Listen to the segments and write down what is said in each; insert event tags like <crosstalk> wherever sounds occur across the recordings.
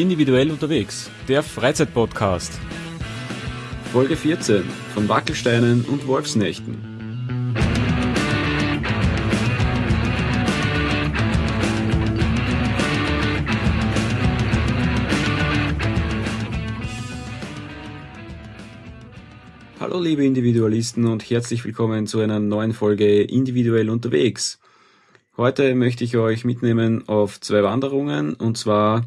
Individuell unterwegs, der Freizeitpodcast. Folge 14 von Wackelsteinen und Wolfsnächten. Hallo liebe Individualisten und herzlich willkommen zu einer neuen Folge Individuell unterwegs. Heute möchte ich euch mitnehmen auf zwei Wanderungen und zwar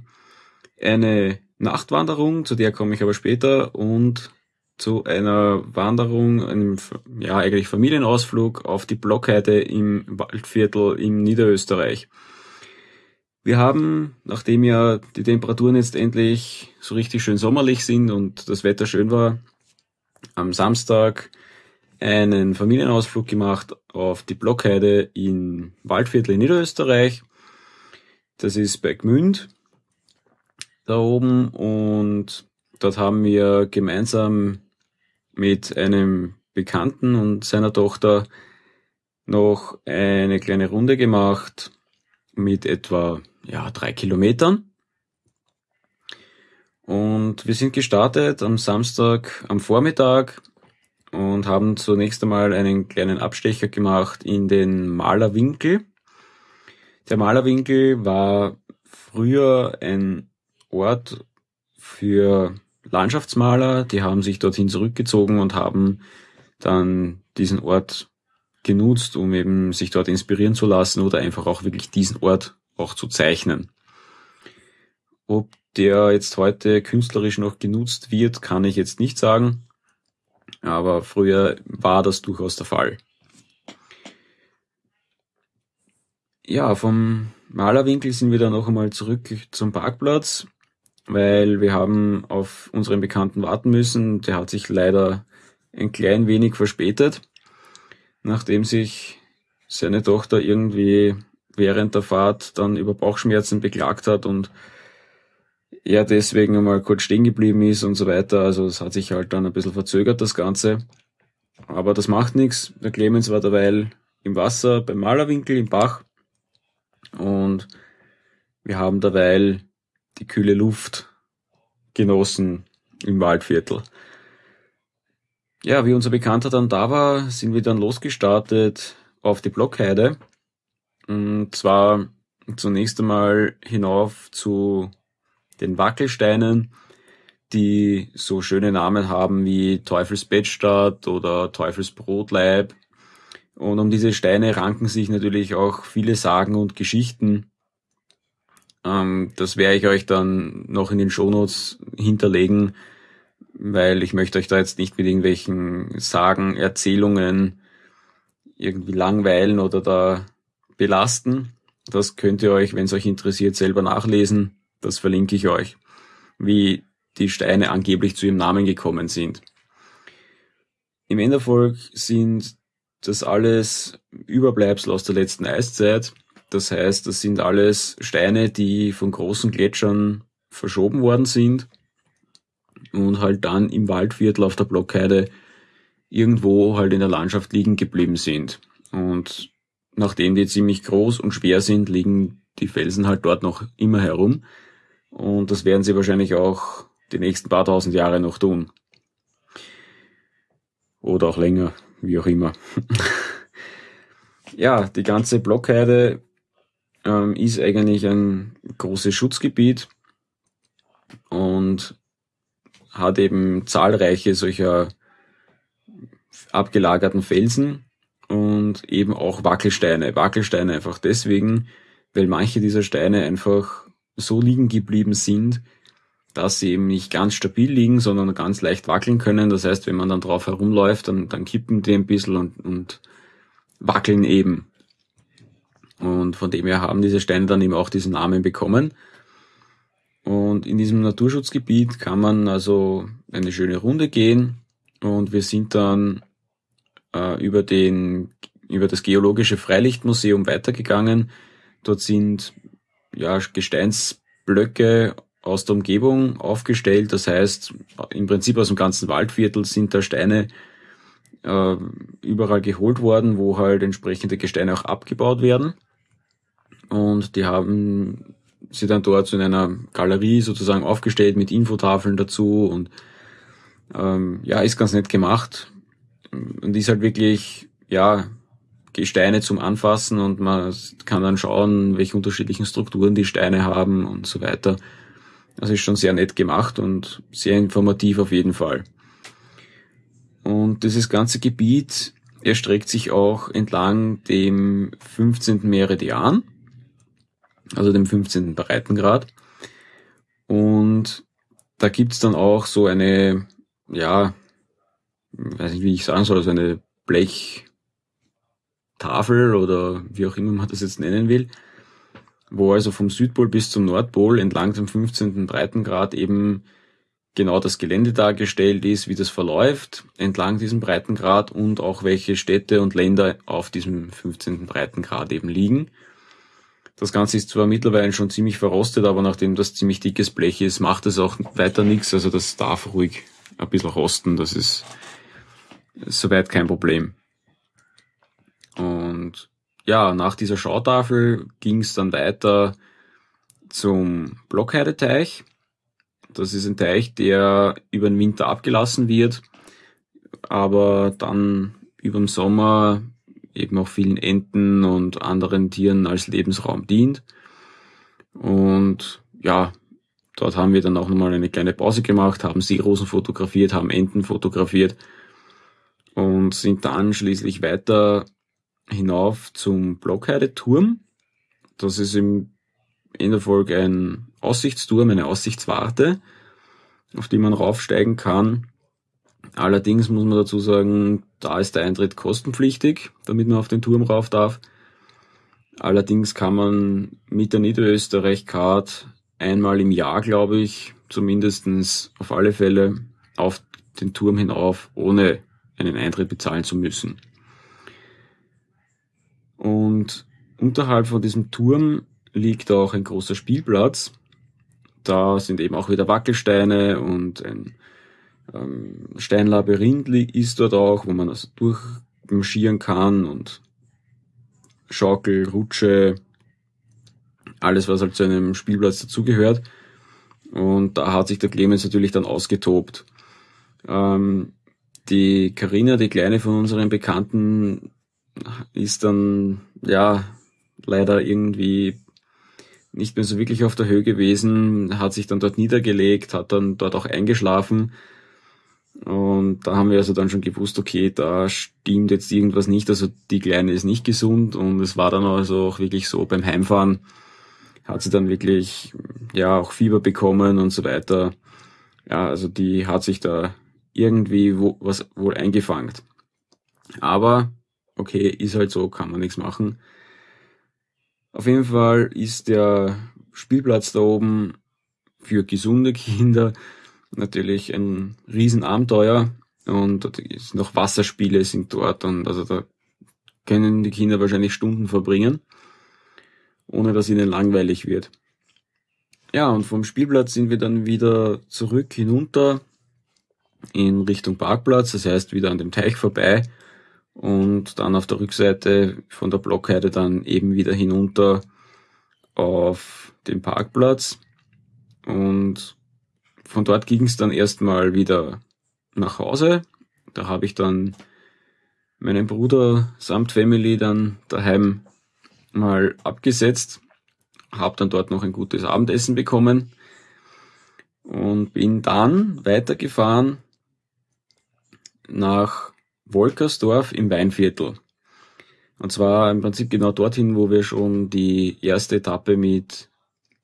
eine Nachtwanderung, zu der komme ich aber später, und zu einer Wanderung, einem ja eigentlich Familienausflug auf die Blockheide im Waldviertel in Niederösterreich. Wir haben, nachdem ja die Temperaturen jetzt endlich so richtig schön sommerlich sind und das Wetter schön war, am Samstag einen Familienausflug gemacht auf die Blockheide in Waldviertel in Niederösterreich. Das ist bei Gmünd da oben und dort haben wir gemeinsam mit einem Bekannten und seiner Tochter noch eine kleine Runde gemacht mit etwa ja, drei Kilometern. Und wir sind gestartet am Samstag am Vormittag und haben zunächst einmal einen kleinen Abstecher gemacht in den Malerwinkel. Der Malerwinkel war früher ein Ort für Landschaftsmaler, die haben sich dorthin zurückgezogen und haben dann diesen Ort genutzt, um eben sich dort inspirieren zu lassen oder einfach auch wirklich diesen Ort auch zu zeichnen. Ob der jetzt heute künstlerisch noch genutzt wird, kann ich jetzt nicht sagen, aber früher war das durchaus der Fall. Ja, vom Malerwinkel sind wir dann noch einmal zurück zum Parkplatz weil wir haben auf unseren Bekannten warten müssen. Der hat sich leider ein klein wenig verspätet, nachdem sich seine Tochter irgendwie während der Fahrt dann über Bauchschmerzen beklagt hat und er deswegen einmal kurz stehen geblieben ist und so weiter. Also es hat sich halt dann ein bisschen verzögert, das Ganze. Aber das macht nichts. Der Clemens war derweil im Wasser beim Malerwinkel im Bach und wir haben derweil die kühle Luft genossen im Waldviertel. Ja, wie unser Bekannter dann da war, sind wir dann losgestartet auf die Blockheide. Und zwar zunächst einmal hinauf zu den Wackelsteinen, die so schöne Namen haben wie Teufelsbettstadt oder Teufelsbrotleib. Und um diese Steine ranken sich natürlich auch viele Sagen und Geschichten. Ähm, das werde ich euch dann noch in den Shownotes hinterlegen, weil ich möchte euch da jetzt nicht mit irgendwelchen Sagen, Erzählungen irgendwie langweilen oder da belasten. Das könnt ihr euch, wenn es euch interessiert, selber nachlesen. Das verlinke ich euch, wie die Steine angeblich zu ihrem Namen gekommen sind. Im Enderfolg sind das alles Überbleibsel aus der letzten Eiszeit. Das heißt, das sind alles Steine, die von großen Gletschern verschoben worden sind und halt dann im Waldviertel auf der Blockheide irgendwo halt in der Landschaft liegen geblieben sind. Und nachdem die ziemlich groß und schwer sind, liegen die Felsen halt dort noch immer herum. Und das werden sie wahrscheinlich auch die nächsten paar tausend Jahre noch tun. Oder auch länger, wie auch immer. <laughs> ja, die ganze Blockheide ähm, ist eigentlich ein großes Schutzgebiet und hat eben zahlreiche solcher abgelagerten Felsen und eben auch Wackelsteine. Wackelsteine einfach deswegen, weil manche dieser Steine einfach so liegen geblieben sind, dass sie eben nicht ganz stabil liegen, sondern ganz leicht wackeln können. Das heißt, wenn man dann drauf herumläuft, dann, dann kippen die ein bisschen und, und wackeln eben. Und von dem her haben diese Steine dann eben auch diesen Namen bekommen. Und in diesem Naturschutzgebiet kann man also eine schöne Runde gehen und wir sind dann äh, über den über das geologische Freilichtmuseum weitergegangen. Dort sind ja Gesteinsblöcke aus der Umgebung aufgestellt. Das heißt, im Prinzip aus dem ganzen Waldviertel sind da Steine äh, überall geholt worden, wo halt entsprechende Gesteine auch abgebaut werden. Und die haben sie dann dort so in einer Galerie sozusagen aufgestellt mit Infotafeln dazu und ähm, ja, ist ganz nett gemacht und ist halt wirklich, ja, Gesteine zum Anfassen und man kann dann schauen, welche unterschiedlichen Strukturen die Steine haben und so weiter. Das ist schon sehr nett gemacht und sehr informativ auf jeden Fall. Und dieses ganze Gebiet erstreckt sich auch entlang dem 15. Meridian, also dem 15. Breitengrad. Und da gibt's dann auch so eine, ja, weiß nicht, wie ich sagen soll, so eine Blechtafel oder wie auch immer man das jetzt nennen will, wo also vom Südpol bis zum Nordpol entlang dem 15. Breitengrad eben genau das Gelände dargestellt ist, wie das verläuft entlang diesem Breitengrad und auch welche Städte und Länder auf diesem 15. Breitengrad eben liegen. Das Ganze ist zwar mittlerweile schon ziemlich verrostet, aber nachdem das ziemlich dickes Blech ist, macht es auch weiter nichts. Also das darf ruhig ein bisschen rosten, das ist soweit kein Problem. Und ja, nach dieser Schautafel ging es dann weiter zum Blockheideteich. Das ist ein Teich, der über den Winter abgelassen wird, aber dann über den Sommer eben auch vielen Enten und anderen Tieren als Lebensraum dient. Und ja, dort haben wir dann auch nochmal eine kleine Pause gemacht, haben Seerosen fotografiert, haben Enten fotografiert und sind dann schließlich weiter hinauf zum Blockheide-Turm. Das ist im Enderfolg ein Aussichtsturm, eine Aussichtswarte, auf die man raufsteigen kann. Allerdings muss man dazu sagen, da ist der Eintritt kostenpflichtig, damit man auf den Turm rauf darf. Allerdings kann man mit der Niederösterreich-Card einmal im Jahr, glaube ich, zumindestens auf alle Fälle auf den Turm hinauf, ohne einen Eintritt bezahlen zu müssen. Und unterhalb von diesem Turm liegt auch ein großer Spielplatz. Da sind eben auch wieder Wackelsteine und ein ähm, Steinlabyrinth ist dort auch, wo man also durchmarschieren kann und Schaukel, Rutsche, alles was halt zu einem Spielplatz dazugehört. Und da hat sich der Clemens natürlich dann ausgetobt. Ähm, die Karina, die kleine von unseren Bekannten, ist dann ja leider irgendwie nicht mehr so wirklich auf der Höhe gewesen, hat sich dann dort niedergelegt, hat dann dort auch eingeschlafen. Und da haben wir also dann schon gewusst, okay, da stimmt jetzt irgendwas nicht, also die Kleine ist nicht gesund und es war dann also auch wirklich so beim Heimfahren hat sie dann wirklich, ja, auch Fieber bekommen und so weiter. Ja, also die hat sich da irgendwie wo, was wohl eingefangen. Aber, okay, ist halt so, kann man nichts machen. Auf jeden Fall ist der Spielplatz da oben für gesunde <laughs> Kinder natürlich ein Riesenabenteuer und noch Wasserspiele sind dort und also da können die Kinder wahrscheinlich Stunden verbringen, ohne dass ihnen langweilig wird. Ja, und vom Spielplatz sind wir dann wieder zurück hinunter in Richtung Parkplatz, das heißt wieder an dem Teich vorbei und dann auf der Rückseite von der Blockheide dann eben wieder hinunter auf den Parkplatz und von dort ging es dann erstmal wieder nach Hause. Da habe ich dann meinen Bruder samt Family dann daheim mal abgesetzt, habe dann dort noch ein gutes Abendessen bekommen und bin dann weitergefahren nach Wolkersdorf im Weinviertel. Und zwar im Prinzip genau dorthin, wo wir schon die erste Etappe mit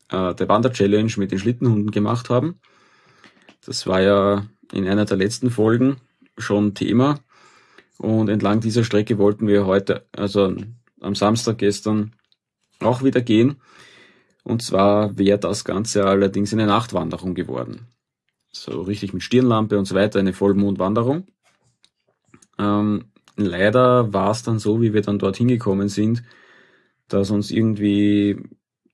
äh, der Wander-Challenge mit den Schlittenhunden gemacht haben. Das war ja in einer der letzten Folgen schon Thema. Und entlang dieser Strecke wollten wir heute, also am Samstag gestern, auch wieder gehen. Und zwar wäre das Ganze allerdings eine Nachtwanderung geworden. So richtig mit Stirnlampe und so weiter, eine Vollmondwanderung. Ähm, leider war es dann so, wie wir dann dorthin gekommen sind, dass uns irgendwie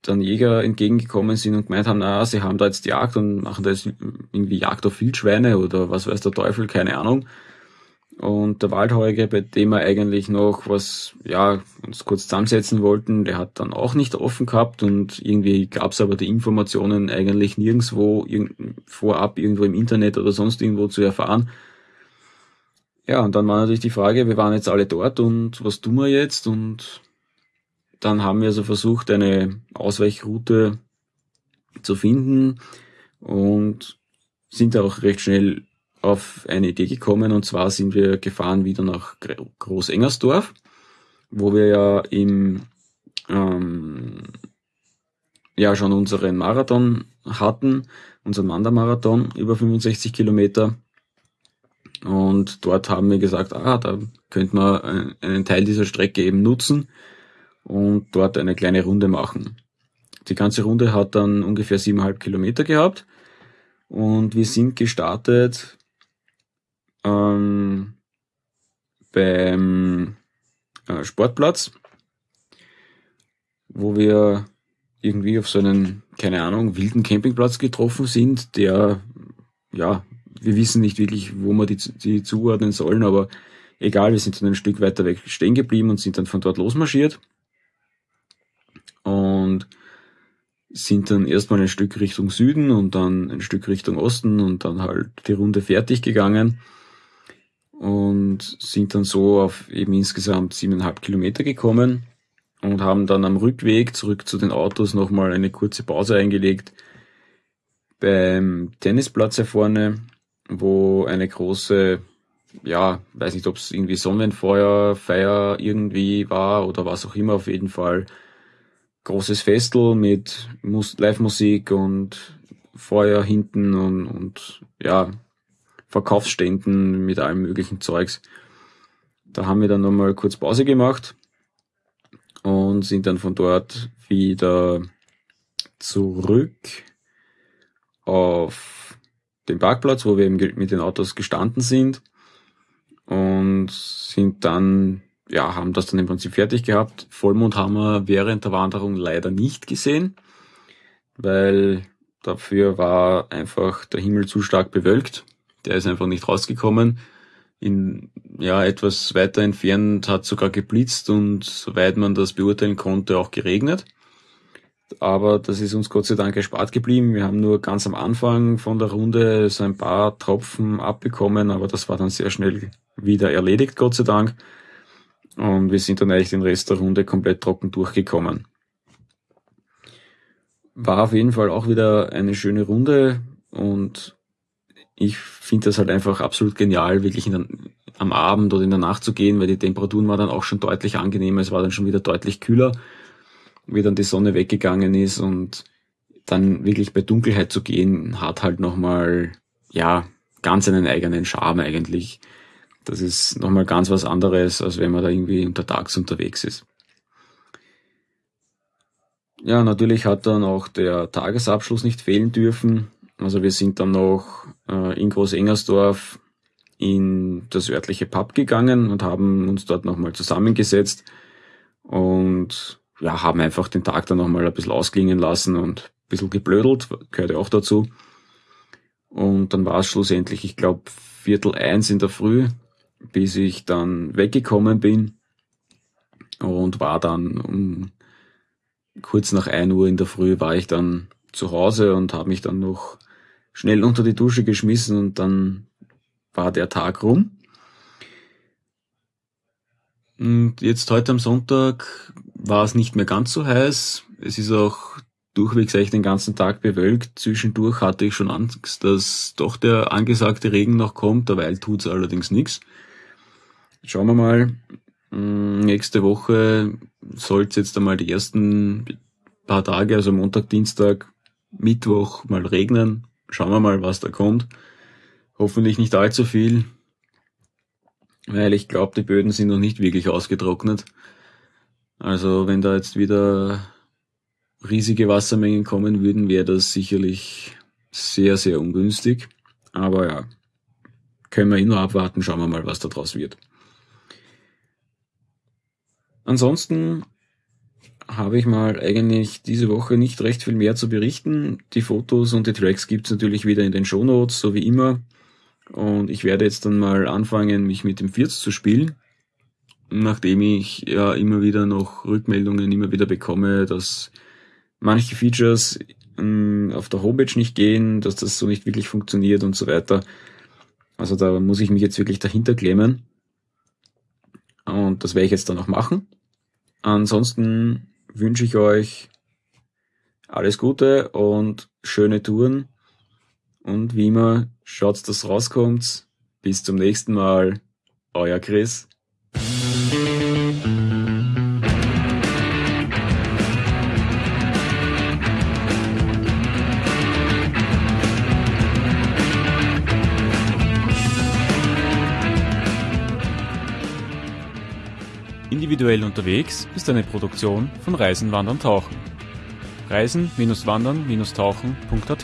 dann Jäger entgegengekommen sind und gemeint haben, na, sie haben da jetzt Jagd und machen da jetzt irgendwie Jagd auf Wildschweine oder was weiß der Teufel, keine Ahnung. Und der Waldheuge, bei dem wir eigentlich noch was, ja, uns kurz zusammensetzen wollten, der hat dann auch nicht offen gehabt und irgendwie gab es aber die Informationen eigentlich nirgendwo irg vorab irgendwo im Internet oder sonst irgendwo zu erfahren. Ja, und dann war natürlich die Frage, wir waren jetzt alle dort und was tun wir jetzt? Und dann haben wir also versucht, eine Ausweichroute zu finden und sind auch recht schnell auf eine Idee gekommen und zwar sind wir gefahren wieder nach Großengersdorf, wo wir ja im ähm, ja schon unseren Marathon hatten, unseren Wandermarathon über 65 Kilometer. Und dort haben wir gesagt, ah, da könnte man einen Teil dieser Strecke eben nutzen und dort eine kleine Runde machen. Die ganze Runde hat dann ungefähr siebeneinhalb Kilometer gehabt und wir sind gestartet ähm, beim äh, Sportplatz, wo wir irgendwie auf so einen, keine Ahnung, wilden Campingplatz getroffen sind, der, ja, wir wissen nicht wirklich, wo wir die, die zuordnen sollen, aber egal, wir sind dann ein Stück weiter weg stehen geblieben und sind dann von dort losmarschiert. Und sind dann erstmal ein Stück Richtung Süden und dann ein Stück Richtung Osten und dann halt die Runde fertig gegangen und sind dann so auf eben insgesamt siebeneinhalb Kilometer gekommen und haben dann am Rückweg zurück zu den Autos nochmal eine kurze Pause eingelegt beim Tennisplatz hier vorne, wo eine große, ja, weiß nicht, ob es irgendwie Sonnenfeuer, Feier irgendwie war oder was auch immer, auf jeden Fall großes Festel mit Live-Musik und Feuer hinten und, und ja, Verkaufsständen mit allem möglichen Zeugs. Da haben wir dann nochmal kurz Pause gemacht und sind dann von dort wieder zurück auf den Parkplatz, wo wir eben mit den Autos gestanden sind und sind dann, ja, haben das dann im Prinzip fertig gehabt. Vollmond haben wir während der Wanderung leider nicht gesehen, weil dafür war einfach der Himmel zu stark bewölkt der ist einfach nicht rausgekommen. In, ja, etwas weiter entfernt hat sogar geblitzt und soweit man das beurteilen konnte, auch geregnet. Aber das ist uns Gott sei Dank erspart geblieben. Wir haben nur ganz am Anfang von der Runde so ein paar Tropfen abbekommen, aber das war dann sehr schnell wieder erledigt, Gott sei Dank. Und wir sind dann eigentlich den Rest der Runde komplett trocken durchgekommen. War auf jeden Fall auch wieder eine schöne Runde und ich finde das halt einfach absolut genial, wirklich der, am Abend oder in der Nacht zu gehen, weil die Temperaturen waren dann auch schon deutlich angenehmer, es war dann schon wieder deutlich kühler, wie dann die Sonne weggegangen ist und dann wirklich bei Dunkelheit zu gehen, hat halt nochmal, ja, ganz einen eigenen Charme eigentlich. Das ist nochmal ganz was anderes, als wenn man da irgendwie untertags unterwegs ist. Ja, natürlich hat dann auch der Tagesabschluss nicht fehlen dürfen. Also wir sind dann noch äh, in Großengersdorf in das örtliche Pub gegangen und haben uns dort nochmal zusammengesetzt und ja, haben einfach den Tag dann nochmal ein bisschen ausklingen lassen und ein bisschen geblödelt, gehört ja auch dazu. Und dann war es schlussendlich, ich glaube, Viertel eins in der Früh, bis ich dann weggekommen bin und war dann um kurz nach ein Uhr in der Früh war ich dann zu Hause und habe mich dann noch schnell unter die Dusche geschmissen und dann war der Tag rum. Und jetzt heute am Sonntag war es nicht mehr ganz so heiß. Es ist auch durchwegs eigentlich den ganzen Tag bewölkt. Zwischendurch hatte ich schon Angst, dass doch der angesagte Regen noch kommt. Derweil tut's allerdings nichts. Schauen wir mal. Hm, nächste Woche soll es jetzt einmal die ersten paar Tage, also Montag, Dienstag, Mittwoch mal regnen. Schauen wir mal, was da kommt. Hoffentlich nicht allzu viel, weil ich glaube, die Böden sind noch nicht wirklich ausgetrocknet. Also wenn da jetzt wieder riesige Wassermengen kommen würden, wäre das sicherlich sehr, sehr ungünstig. Aber ja, können wir eh nur abwarten, schauen wir mal, was da draus wird. Ansonsten habe ich mal eigentlich diese Woche nicht recht viel mehr zu berichten. Die Fotos und die Tracks gibt's natürlich wieder in den Shownotes, so wie immer. Und ich werde jetzt dann mal anfangen, mich mit dem Firz zu spielen. Nachdem ich ja immer wieder noch Rückmeldungen immer wieder bekomme, dass manche Features ähm, auf der Homepage nicht gehen, dass das so nicht wirklich funktioniert und so weiter. Also da muss ich mich jetzt wirklich dahinter klemmen. Und das werde ich jetzt dann auch machen. Ansonsten wünsche ich euch alles Gute und schöne Touren. Und wie immer, schaut, dass rauskommt. Bis zum nächsten Mal. Euer Chris. Individuell unterwegs ist eine Produktion von Reisen, Wandern, Tauchen. Reisen-wandern-tauchen.at